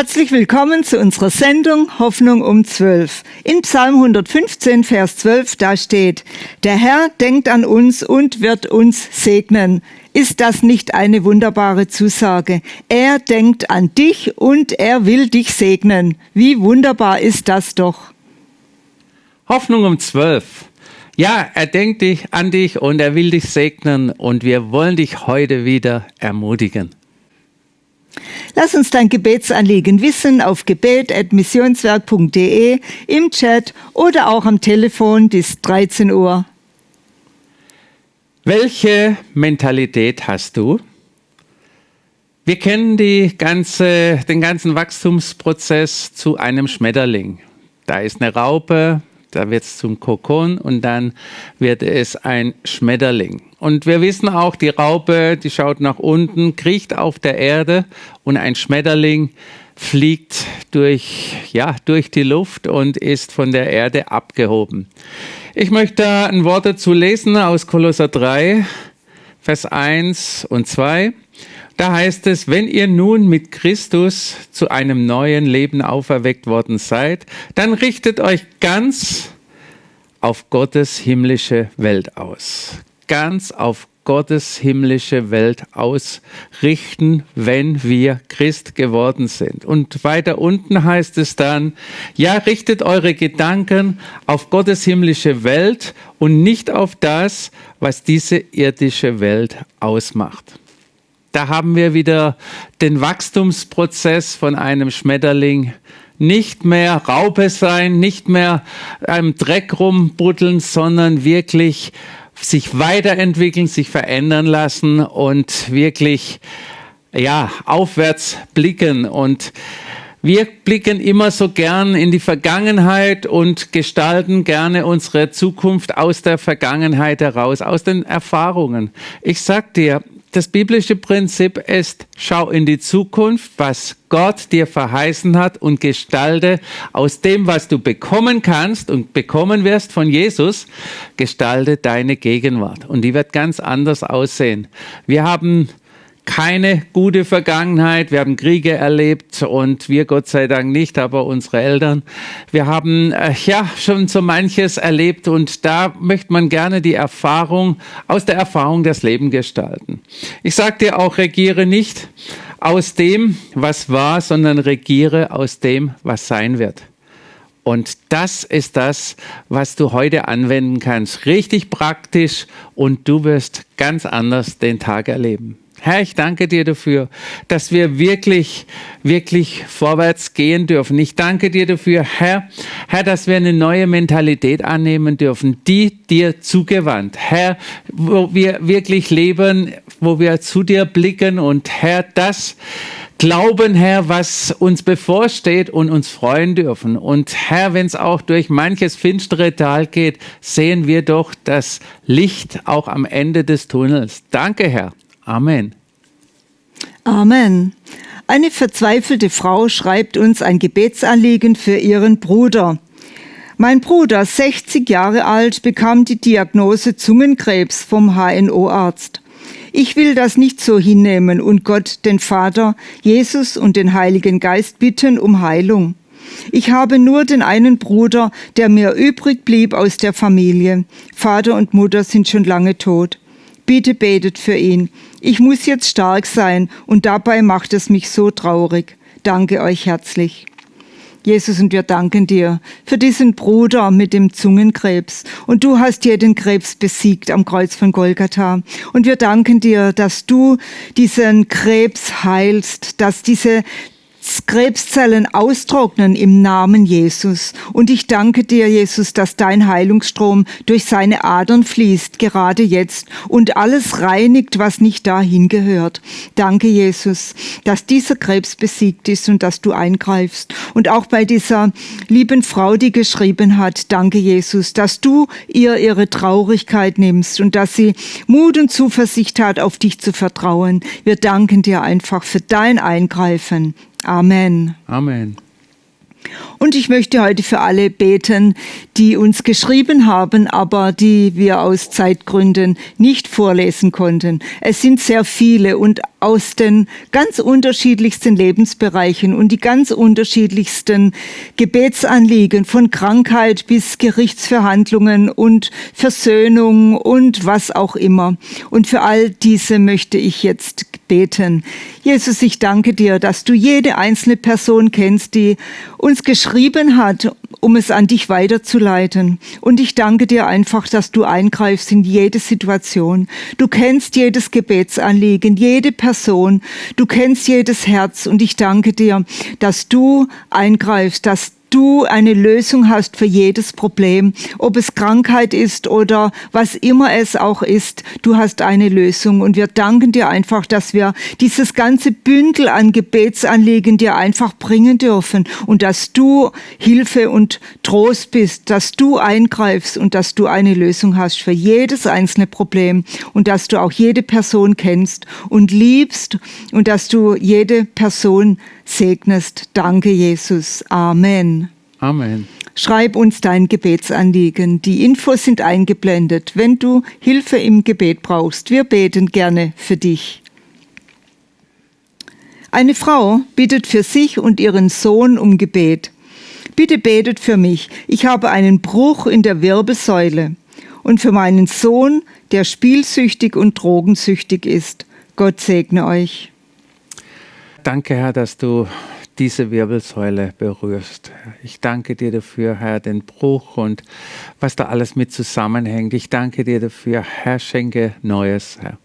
Herzlich willkommen zu unserer Sendung Hoffnung um 12. In Psalm 115, Vers 12, da steht, der Herr denkt an uns und wird uns segnen. Ist das nicht eine wunderbare Zusage? Er denkt an dich und er will dich segnen. Wie wunderbar ist das doch. Hoffnung um 12. Ja, er denkt dich an dich und er will dich segnen und wir wollen dich heute wieder ermutigen. Lass uns dein Gebetsanliegen wissen auf gebet.missionswerk.de, im Chat oder auch am Telefon bis 13 Uhr. Welche Mentalität hast du? Wir kennen ganze, den ganzen Wachstumsprozess zu einem Schmetterling. Da ist eine Raupe, da wird es zum Kokon und dann wird es ein Schmetterling. Und wir wissen auch, die Raupe, die schaut nach unten, kriecht auf der Erde und ein Schmetterling fliegt durch, ja, durch die Luft und ist von der Erde abgehoben. Ich möchte ein Wort dazu lesen aus Kolosser 3, Vers 1 und 2. Da heißt es, wenn ihr nun mit Christus zu einem neuen Leben auferweckt worden seid, dann richtet euch ganz auf Gottes himmlische Welt aus. Ganz auf Gottes himmlische Welt ausrichten, wenn wir Christ geworden sind. Und weiter unten heißt es dann, ja, richtet eure Gedanken auf Gottes himmlische Welt und nicht auf das, was diese irdische Welt ausmacht. Da haben wir wieder den Wachstumsprozess von einem Schmetterling. Nicht mehr Raupe sein, nicht mehr im Dreck rumbuddeln, sondern wirklich sich weiterentwickeln, sich verändern lassen und wirklich, ja, aufwärts blicken und wir blicken immer so gern in die Vergangenheit und gestalten gerne unsere Zukunft aus der Vergangenheit heraus, aus den Erfahrungen. Ich sag dir, das biblische Prinzip ist, schau in die Zukunft, was Gott dir verheißen hat und gestalte aus dem, was du bekommen kannst und bekommen wirst von Jesus, gestalte deine Gegenwart. Und die wird ganz anders aussehen. Wir haben keine gute Vergangenheit. Wir haben Kriege erlebt und wir Gott sei Dank nicht, aber unsere Eltern. Wir haben äh, ja schon so manches erlebt und da möchte man gerne die Erfahrung, aus der Erfahrung das Leben gestalten. Ich sage dir auch, regiere nicht aus dem, was war, sondern regiere aus dem, was sein wird. Und das ist das, was du heute anwenden kannst. Richtig praktisch und du wirst ganz anders den Tag erleben. Herr, ich danke dir dafür, dass wir wirklich, wirklich vorwärts gehen dürfen. Ich danke dir dafür, Herr, Herr, dass wir eine neue Mentalität annehmen dürfen, die dir zugewandt. Herr, wo wir wirklich leben, wo wir zu dir blicken und Herr, das glauben, Herr, was uns bevorsteht und uns freuen dürfen. Und Herr, wenn es auch durch manches finstere Tal geht, sehen wir doch das Licht auch am Ende des Tunnels. Danke, Herr. Amen. Amen. Eine verzweifelte Frau schreibt uns ein Gebetsanliegen für ihren Bruder. Mein Bruder, 60 Jahre alt, bekam die Diagnose Zungenkrebs vom HNO-Arzt. Ich will das nicht so hinnehmen und Gott, den Vater, Jesus und den Heiligen Geist bitten um Heilung. Ich habe nur den einen Bruder, der mir übrig blieb aus der Familie. Vater und Mutter sind schon lange tot. Bitte betet für ihn. Ich muss jetzt stark sein und dabei macht es mich so traurig. Danke euch herzlich. Jesus, und wir danken dir für diesen Bruder mit dem Zungenkrebs. Und du hast dir den Krebs besiegt am Kreuz von Golgatha. Und wir danken dir, dass du diesen Krebs heilst, dass diese Krebszellen austrocknen im Namen Jesus. Und ich danke dir, Jesus, dass dein Heilungsstrom durch seine Adern fließt, gerade jetzt, und alles reinigt, was nicht dahin gehört. Danke, Jesus, dass dieser Krebs besiegt ist und dass du eingreifst. Und auch bei dieser lieben Frau, die geschrieben hat, danke, Jesus, dass du ihr ihre Traurigkeit nimmst und dass sie Mut und Zuversicht hat, auf dich zu vertrauen. Wir danken dir einfach für dein Eingreifen. Amen. Amen. Und ich möchte heute für alle beten, die uns geschrieben haben, aber die wir aus Zeitgründen nicht vorlesen konnten. Es sind sehr viele und aus den ganz unterschiedlichsten Lebensbereichen und die ganz unterschiedlichsten Gebetsanliegen von Krankheit bis Gerichtsverhandlungen und Versöhnung und was auch immer. Und für all diese möchte ich jetzt beten. Jesus, ich danke dir, dass du jede einzelne Person kennst, die uns geschrieben hat, um es an dich weiterzuleiten. Und ich danke dir einfach, dass du eingreifst in jede Situation. Du kennst jedes Gebetsanliegen, jede Person. Du kennst jedes Herz. Und ich danke dir, dass du eingreifst, dass du eine Lösung hast für jedes Problem, ob es Krankheit ist oder was immer es auch ist. Du hast eine Lösung und wir danken dir einfach, dass wir dieses ganze Bündel an Gebetsanliegen dir einfach bringen dürfen und dass du Hilfe und Trost bist, dass du eingreifst und dass du eine Lösung hast für jedes einzelne Problem und dass du auch jede Person kennst und liebst und dass du jede Person segnest. Danke, Jesus. Amen. Amen. Schreib uns dein Gebetsanliegen. Die Infos sind eingeblendet, wenn du Hilfe im Gebet brauchst. Wir beten gerne für dich. Eine Frau bittet für sich und ihren Sohn um Gebet. Bitte betet für mich. Ich habe einen Bruch in der Wirbelsäule. Und für meinen Sohn, der spielsüchtig und drogensüchtig ist. Gott segne euch. Danke, Herr, dass du diese Wirbelsäule berührst. Ich danke dir dafür, Herr, den Bruch und was da alles mit zusammenhängt. Ich danke dir dafür, Herr, schenke Neues, Herr.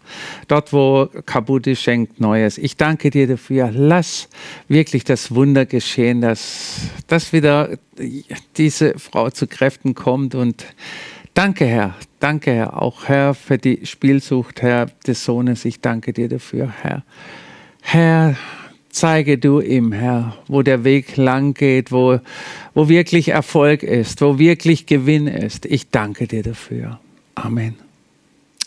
Dort, wo kaputt ist, schenkt Neues. Ich danke dir dafür, lass wirklich das Wunder geschehen, dass, dass wieder diese Frau zu Kräften kommt und Danke, Herr. Danke, Herr. Auch, Herr, für die Spielsucht, Herr, des Sohnes. Ich danke dir dafür, Herr. Herr, zeige du ihm, Herr, wo der Weg lang geht, wo, wo wirklich Erfolg ist, wo wirklich Gewinn ist. Ich danke dir dafür. Amen.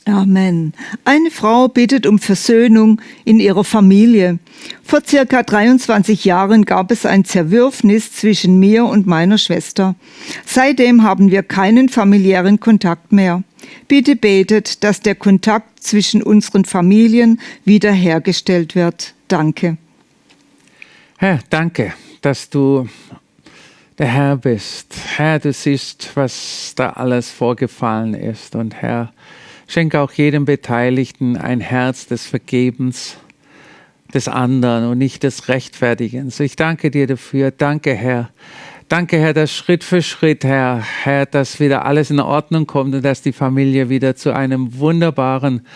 Amen. Eine Frau bittet um Versöhnung in ihrer Familie. Vor circa 23 Jahren gab es ein Zerwürfnis zwischen mir und meiner Schwester. Seitdem haben wir keinen familiären Kontakt mehr. Bitte betet, dass der Kontakt zwischen unseren Familien wiederhergestellt wird. Danke. Herr, danke, dass du der Herr bist. Herr, du siehst, was da alles vorgefallen ist. Und Herr, schenke auch jedem Beteiligten ein Herz des Vergebens des anderen und nicht des Rechtfertigens. Ich danke dir dafür. Danke, Herr. Danke, Herr, dass Schritt für Schritt, Herr, Herr, dass wieder alles in Ordnung kommt und dass die Familie wieder zu einem wunderbaren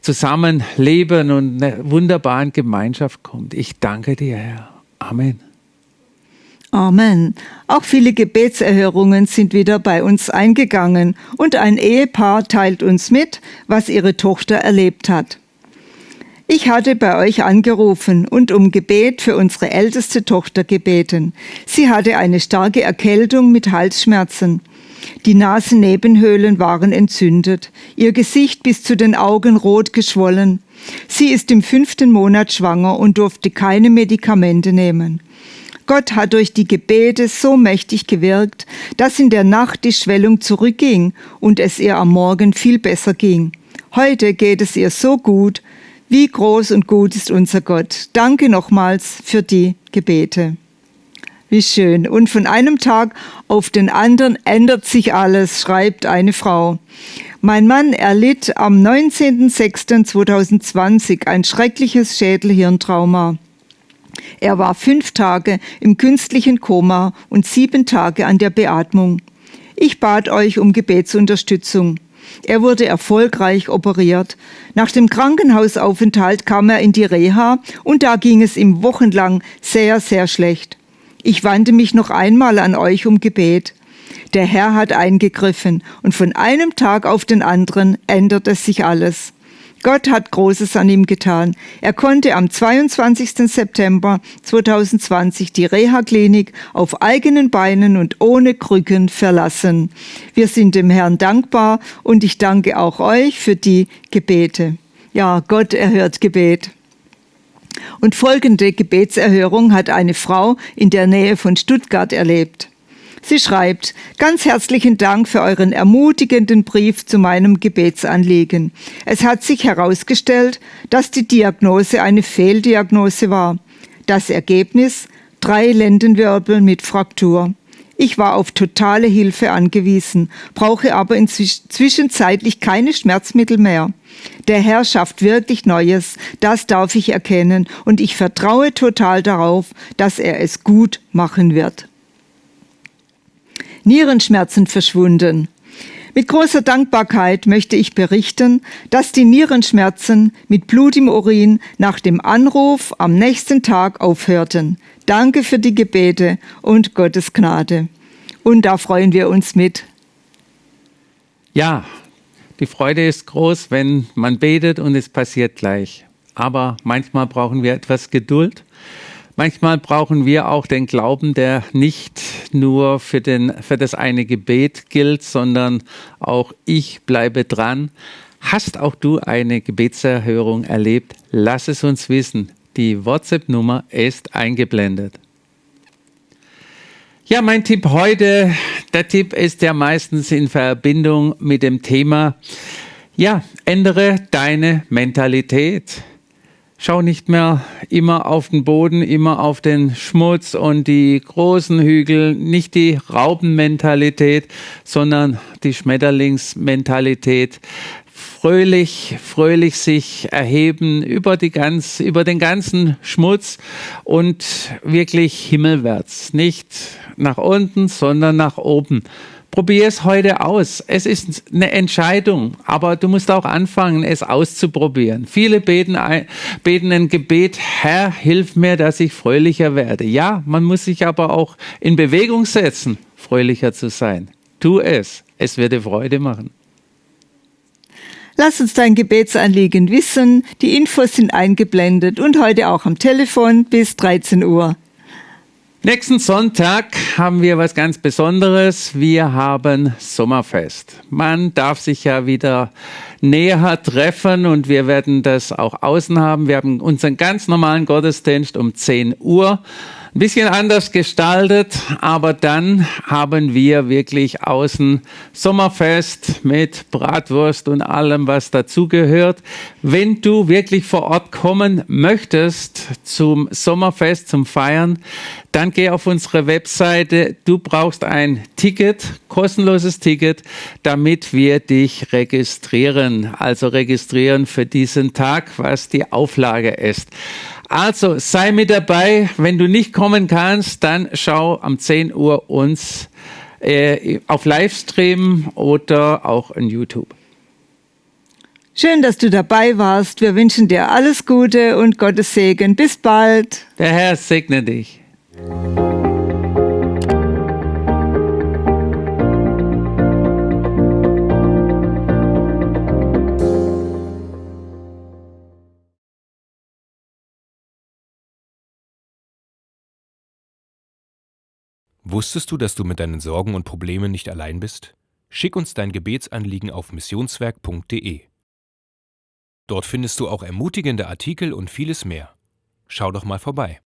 Zusammenleben und einer wunderbaren Gemeinschaft kommt. Ich danke dir, Herr. Amen. Amen. Auch viele Gebetserhörungen sind wieder bei uns eingegangen und ein Ehepaar teilt uns mit, was ihre Tochter erlebt hat. Ich hatte bei euch angerufen und um Gebet für unsere älteste Tochter gebeten. Sie hatte eine starke Erkältung mit Halsschmerzen. Die Nasennebenhöhlen waren entzündet, ihr Gesicht bis zu den Augen rot geschwollen. Sie ist im fünften Monat schwanger und durfte keine Medikamente nehmen. Gott hat durch die Gebete so mächtig gewirkt, dass in der Nacht die Schwellung zurückging und es ihr am Morgen viel besser ging. Heute geht es ihr so gut. Wie groß und gut ist unser Gott. Danke nochmals für die Gebete. Wie schön. Und von einem Tag auf den anderen ändert sich alles, schreibt eine Frau. Mein Mann erlitt am 19.06.2020 ein schreckliches Schädelhirntrauma. Er war fünf Tage im künstlichen Koma und sieben Tage an der Beatmung. Ich bat euch um Gebetsunterstützung. Er wurde erfolgreich operiert. Nach dem Krankenhausaufenthalt kam er in die Reha und da ging es ihm wochenlang sehr, sehr schlecht. Ich wandte mich noch einmal an euch um Gebet. Der Herr hat eingegriffen und von einem Tag auf den anderen änderte sich alles. Gott hat Großes an ihm getan. Er konnte am 22. September 2020 die Reha-Klinik auf eigenen Beinen und ohne Krücken verlassen. Wir sind dem Herrn dankbar und ich danke auch euch für die Gebete. Ja, Gott erhört Gebet. Und folgende Gebetserhörung hat eine Frau in der Nähe von Stuttgart erlebt. Sie schreibt, ganz herzlichen Dank für euren ermutigenden Brief zu meinem Gebetsanliegen. Es hat sich herausgestellt, dass die Diagnose eine Fehldiagnose war. Das Ergebnis? Drei Lendenwirbel mit Fraktur. Ich war auf totale Hilfe angewiesen, brauche aber inzwischenzeitlich keine Schmerzmittel mehr. Der Herr schafft wirklich Neues, das darf ich erkennen, und ich vertraue total darauf, dass er es gut machen wird. Nierenschmerzen verschwunden. Mit großer Dankbarkeit möchte ich berichten, dass die Nierenschmerzen mit Blut im Urin nach dem Anruf am nächsten Tag aufhörten. Danke für die Gebete und Gottes Gnade. Und da freuen wir uns mit. Ja, die Freude ist groß, wenn man betet und es passiert gleich. Aber manchmal brauchen wir etwas Geduld. Manchmal brauchen wir auch den Glauben, der nicht nur für, den, für das eine Gebet gilt, sondern auch ich bleibe dran. Hast auch du eine Gebetserhörung erlebt? Lass es uns wissen. Die WhatsApp-Nummer ist eingeblendet. Ja, mein Tipp heute, der Tipp ist ja meistens in Verbindung mit dem Thema, ja, ändere deine Mentalität. Schau nicht mehr immer auf den Boden, immer auf den Schmutz und die großen Hügel, nicht die Raubenmentalität, sondern die Schmetterlingsmentalität fröhlich, fröhlich sich erheben über, die ganz, über den ganzen Schmutz und wirklich himmelwärts. Nicht nach unten, sondern nach oben. Probier es heute aus. Es ist eine Entscheidung, aber du musst auch anfangen, es auszuprobieren. Viele beten, beten ein Gebet, Herr, hilf mir, dass ich fröhlicher werde. Ja, man muss sich aber auch in Bewegung setzen, fröhlicher zu sein. Tu es. Es wird dir Freude machen. Lass uns dein Gebetsanliegen wissen. Die Infos sind eingeblendet und heute auch am Telefon bis 13 Uhr. Nächsten Sonntag haben wir was ganz Besonderes. Wir haben Sommerfest. Man darf sich ja wieder näher treffen und wir werden das auch außen haben. Wir haben unseren ganz normalen Gottesdienst um 10 Uhr ein bisschen anders gestaltet, aber dann haben wir wirklich außen Sommerfest mit Bratwurst und allem, was dazugehört. Wenn du wirklich vor Ort kommen möchtest zum Sommerfest, zum Feiern, dann geh auf unsere Webseite. Du brauchst ein Ticket, kostenloses Ticket, damit wir dich registrieren. Also registrieren für diesen Tag, was die Auflage ist. Also sei mit dabei. Wenn du nicht kommen kannst, dann schau am 10 Uhr uns äh, auf Livestream oder auch in YouTube. Schön, dass du dabei warst. Wir wünschen dir alles Gute und Gottes Segen. Bis bald. Der Herr segne dich. Wusstest du, dass du mit deinen Sorgen und Problemen nicht allein bist? Schick uns dein Gebetsanliegen auf missionswerk.de. Dort findest du auch ermutigende Artikel und vieles mehr. Schau doch mal vorbei.